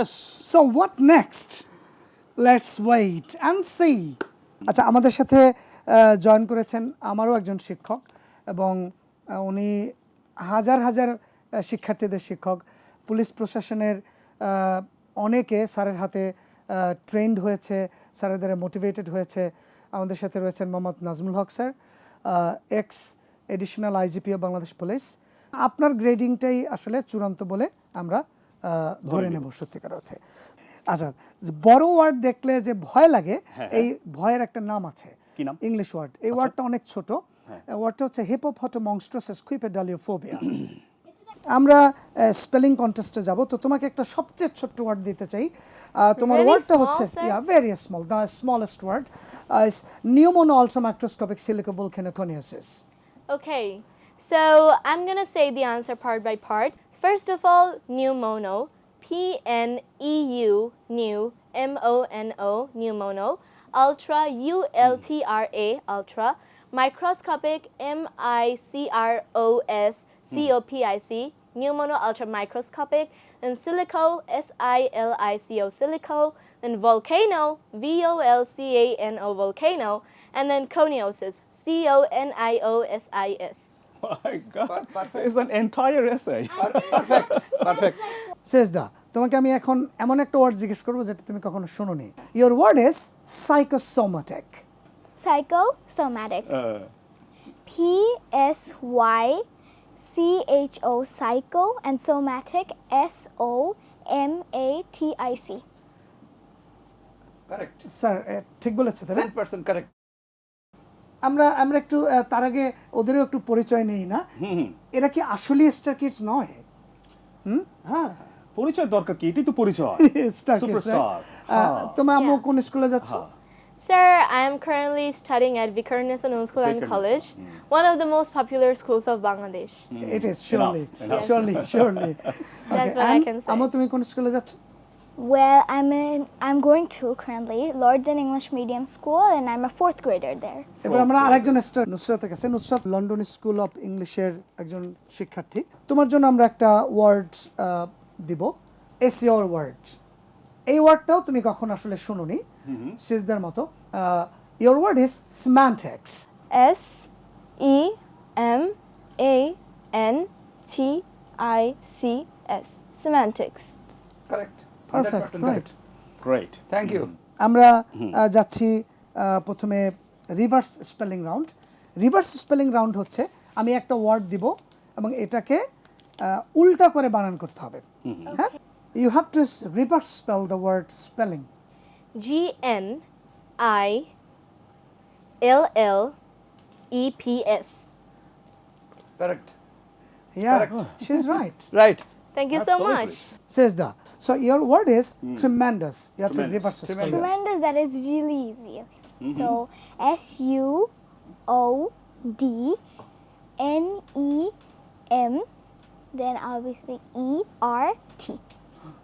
Yes. So what next let's wait and see আচ্ছা আমাদের সাথে জয়েন করেছেন আমারও একজন শিক্ষক এবং উনি হাজার হাজার শিক্ষার্থীদের শিক্ষক। পুলিশ প্রশাসনের অনেকে স্যারের হাতে ট্রেন্ড হয়েছে স্যারের দ্বারা মোটিভেটেড হয়েছে। আমাদের সাথে রয়েছেন Mohammad Nazmul Haque sir ex additional IGP of Bangladesh police আপনার গ্রেডিংটাই আসলে চূড়ান্ত বলে আমরা ধরে নেব সত্যিকার অর্থে আচ্ছা বড় ওয়ার্ড দেখলে যে ভয় লাগে এই ভয়ের একটা নাম আছে। ইংলিশ ওয়ার্ড এই ওয়ার্ডটা অনেক ছোট। ওয়ার্ডটা হচ্ছে হিপোফটো মংস্ট্রাসেস কুইপেডালিওফোবিয়া আমরা স্পেলিং কন্টেস্টে যাব। তো তোমাকে একটা সবচেয়ে ছোট্ট ওয়ার্ড দিতে চাই। আহ, তোমার ওয়ার্ডটা হচ্ছে? Yeah very small the smallest word pneumonoultramicroscopicsilicovolcanoconiosis Okay, so I'm gonna say the answer part by part. First of all, pneumono, P N E U, new, M O N O, pneumono. Ultra, U L T R A, ultra. Microscopic, M I C R O S hmm. C O P I C, pneumono ultra microscopic. Then silico, S I L I C O, silico. Then volcano, V O L C A N O, volcano. And then coniosis, C O N I O S I S. my god. Perfect. It's an entire essay. Perfect. Perfect. তোমাকে আমি এখন এমন একটা word জিজ্ঞেস করব যেটা তুমি কখনো শুনোনি your word is psychosomatic psychosomatic P S Y C H O psycho and somatic S O M A T I C correct sir ঠিক বলেছে তাই আমরা আমরা একটু তার আগে ওদেরও একটু পরিচয় নেই না এরা কি আসলে স্টার কিডস নয় হুম হ্যাঁ পরিচয় দরকার কি এটাই তো পরিচয় স্টার কিডস তোমার আম্মু. কোন স্কুলে যাচ্ছ হ্যাঁ। Sir, I am currently studying at Vikarnesa Noon School and College, one of the most popular schools of Bangladesh. It is surely enough. Surely surely That's what I can say. আম্মু তুমি কোন স্কুলে যাচ্ছ Well, I'm in. I'm going to currently Lords and English Medium School, and I'm a fourth grader there. এবার আমরা আরেকজন star নুসরাতের কাছে Nusrat London school of ইংলিশের একজন শিক্ষার্থী তোমার জন্য আমরা একটা ওয়ার্ড দিব এস ইয়োর ওয়ার্ড এই ওয়ার্ডটাও তুমি কখন আসলে শুনোনি সিজদার মতো your word is semantics S E M A N T I C S. Semantics. Correct perfect right Great. Thank you আমরা যাচ্ছি প্রথমে reverse spelling round reverse spelling round হচ্ছে আমি একটা ওয়ার্ড দিব এবং এটাকে উল্টা করে বানান করতে হবে। হ্যাঁ? You have to reverse spell the word spelling G N I L L E P S. Correct Yeah, Correct. she's right. Right Thank you Absolutely. so much. Sejda. So your word is mm. tremendous. You have tremendous. to reverse tremendous. tremendous, that is really easy. Mm -hmm. So S-U-O-D-N-E-M, then I'll be speaking E-R-T.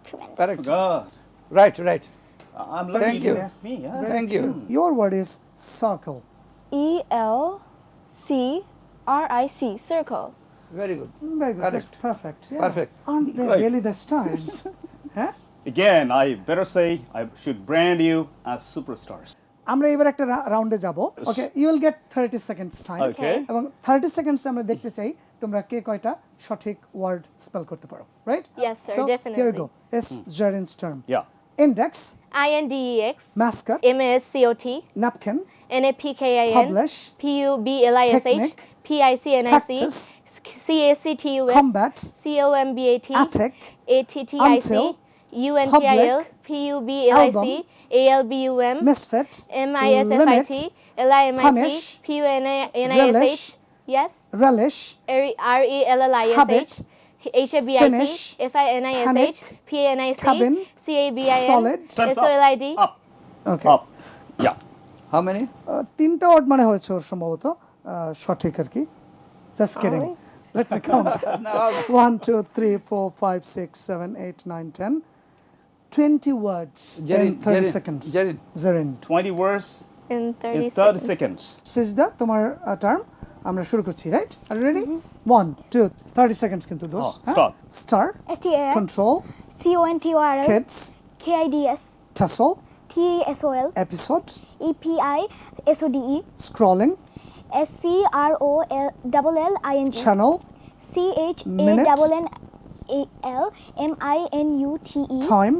Tremendous. Correct. Oh, God. Right, right. I'm lucky Thank you, me. Yeah. Right. Thank you. Hmm. Your word is circle. E-L-C-R-I-C, circle. Very good Very good. That's Correct. perfect. Yeah. Perfect. Aren't they Right. really the stars? huh? Again, I better say I should brand you as superstars. আমরা এবার একটা রাউন্ডে যাব okay you will get thirty seconds time Okay. এবং thirty seconds আমরা দেখতে চাই তোমরা কে কয়টা সঠিক ওয়ার্ড স্পেল করতে পারো right Yes, sir, so definitely. here we go is gerund's term Yeah. index I N D E X. mascot M A S C O T. napkin N A P K I N. publish P U B L I S H. PIC, NIC, CAC, TUS, combat, COMBAT, ATTIC, ATTIC, UNTIL, PUBLIC, ALBUM, MISFIT, MISFIT, LIMIT, PUNISH, yes, relish, RELLISH, HABIT, finish, FINISH, PANIC, cabin, CABIN, solid, SOLID. Up. Okay. Up. Yeah. How many? তিনটা word মানে হয়েছে ওর সম্ভবত সঠিক আর কি just kidding let me count one two three four five six seven eight nine ten twenty words in Jarin, thirty Jarin, seconds Jarin. Zarin 20 words In 30 in 30 seconds. seconds. সিজদা তোমার term আমরা শুরু করছি রাইট আর ready one two thirty seconds কিন্তু দোষ Oh, start. Star S T A R control C O N T O R L kids K I D S tussle T A S O L episode E P I S O D E scrolling S C R O L double L I N G channel C H A Minute. double N A L M I N U T E time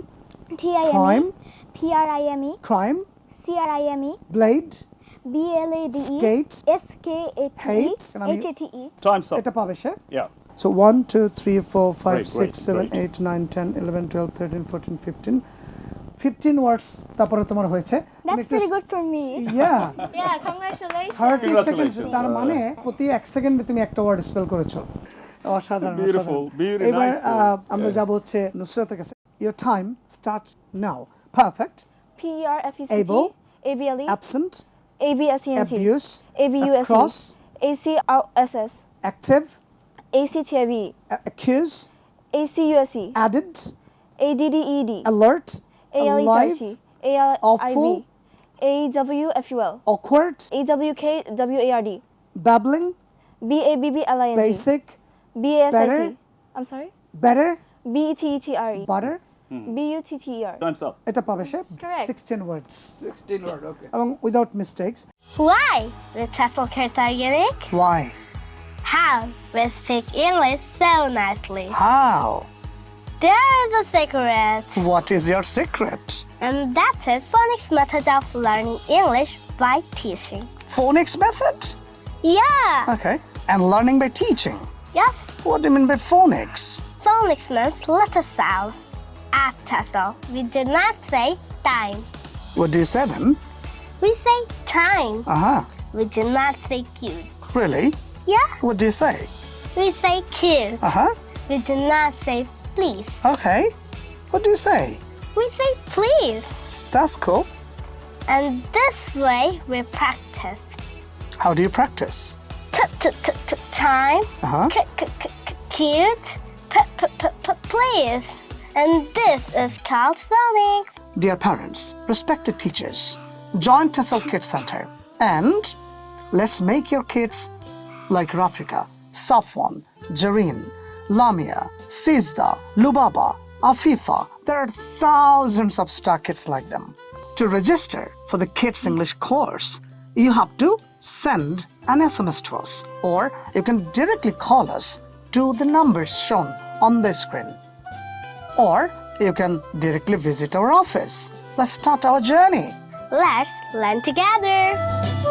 T I M Crime. E P R I M E crime C R I M E blade B L A D E skate S K A T E Hate. And I mean- H A T E Time's up. এটা পাবে সে Yeah. So 1, 2, 3, 4, 5, Great, 6, great, 7, great. 8, 9, 10, 11, 12, 13, 14, 15. 15 words তারপরে তোমার হয়েছে। That's pretty good for me. Yeah Yeah, congratulations. 30 second তার মানে প্রতি এক সেকেন্ডে তুমি একটা ওয়ার্ড স্পেল করেছ। অসাধারণ Beautiful, অসাধারণ। very এবার. আমরা যাব হচ্ছে নুসরাতের কাছে। Your time start now perfect P E R F E C T Able. A B L E absent A B S E N T abuse A B U S E across. A C R S S active A C T I V accuse A C U S E added A D D E D alert. alive, awkward, awkward, babbling, b-a-b-b-l-i-n-g, basic, b-a-s-i-c, I'm sorry, better, b-e-t-e-t-r-e, butter, hmm. B-U-T-T-E-R. Time's up. It's a publisher. Eh? Correct. 16 words. 16 words, okay. Among, without mistakes. Why? With Teffelkirk Organic. Why? How? With Speak English so nicely. How? There's a secret, what is your secret? And that is phonics method of learning English by teaching. phonics method? Yeah, okay. And learning by teaching? Yes, what do you mean by phonics? Phonics means letter sounds. At TEFL, we do not say time. what do you say then? We say time. uh-huh. We do not say cute. really? Yeah, what do you say? We say cute. uh-huh. We do not say please. okay what do you say We say please. That's cool And this way we practice. how do you practice T- t- t- t- time. uh-huh C- c- c- c- cute. P- p- p- p- please. And this is called phonics. Dear parents, respected teachers, join TEFL Kids Center and let's make your kids like Rafika, Safwan, Jareen, Lamia, Sizda, Lubaba, Afifa. There are thousands of star kids like them. To register for the Kids English course, you have to send an SMS to us or you can directly call us to the numbers shown on the screen or you can directly visit our office. Let's start our journey. Let's learn together.